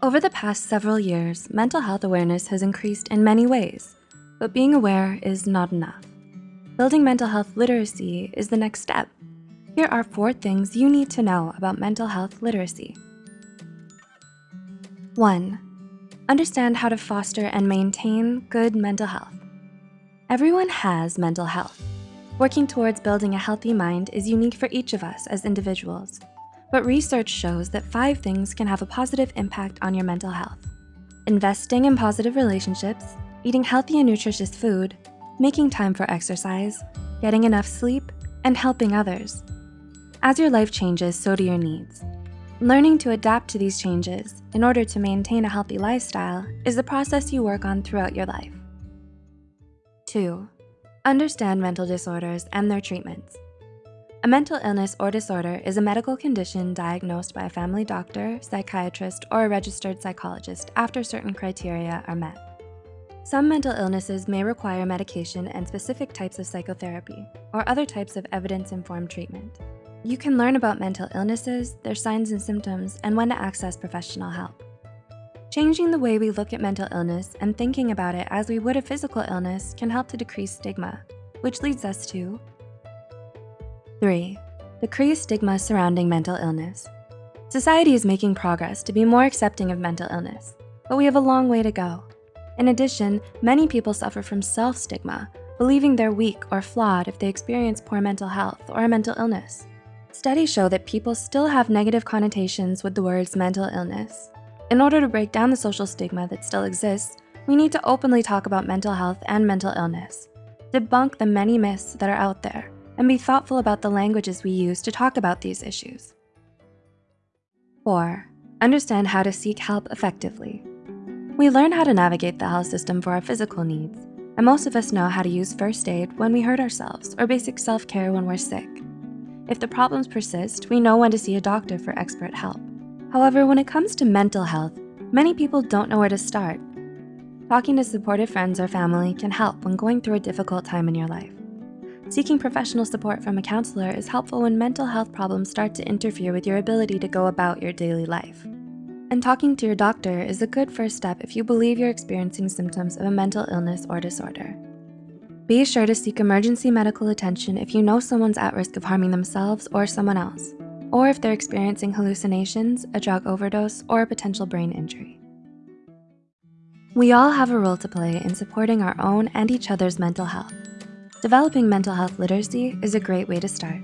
Over the past several years, mental health awareness has increased in many ways, but being aware is not enough. Building mental health literacy is the next step. Here are four things you need to know about mental health literacy. One, understand how to foster and maintain good mental health. Everyone has mental health. Working towards building a healthy mind is unique for each of us as individuals. But research shows that five things can have a positive impact on your mental health. Investing in positive relationships, eating healthy and nutritious food, making time for exercise, getting enough sleep, and helping others. As your life changes, so do your needs. Learning to adapt to these changes in order to maintain a healthy lifestyle is the process you work on throughout your life. Two, understand mental disorders and their treatments. A mental illness or disorder is a medical condition diagnosed by a family doctor, psychiatrist, or a registered psychologist after certain criteria are met. Some mental illnesses may require medication and specific types of psychotherapy or other types of evidence-informed treatment. You can learn about mental illnesses, their signs and symptoms, and when to access professional help. Changing the way we look at mental illness and thinking about it as we would a physical illness can help to decrease stigma, which leads us to Three, decrease stigma surrounding mental illness. Society is making progress to be more accepting of mental illness, but we have a long way to go. In addition, many people suffer from self-stigma, believing they're weak or flawed if they experience poor mental health or a mental illness. Studies show that people still have negative connotations with the words mental illness. In order to break down the social stigma that still exists, we need to openly talk about mental health and mental illness, debunk the many myths that are out there, and be thoughtful about the languages we use to talk about these issues. Four, understand how to seek help effectively. We learn how to navigate the health system for our physical needs, and most of us know how to use first aid when we hurt ourselves or basic self-care when we're sick. If the problems persist, we know when to see a doctor for expert help. However, when it comes to mental health, many people don't know where to start. Talking to supportive friends or family can help when going through a difficult time in your life. Seeking professional support from a counselor is helpful when mental health problems start to interfere with your ability to go about your daily life. And talking to your doctor is a good first step if you believe you're experiencing symptoms of a mental illness or disorder. Be sure to seek emergency medical attention if you know someone's at risk of harming themselves or someone else, or if they're experiencing hallucinations, a drug overdose, or a potential brain injury. We all have a role to play in supporting our own and each other's mental health. Developing mental health literacy is a great way to start.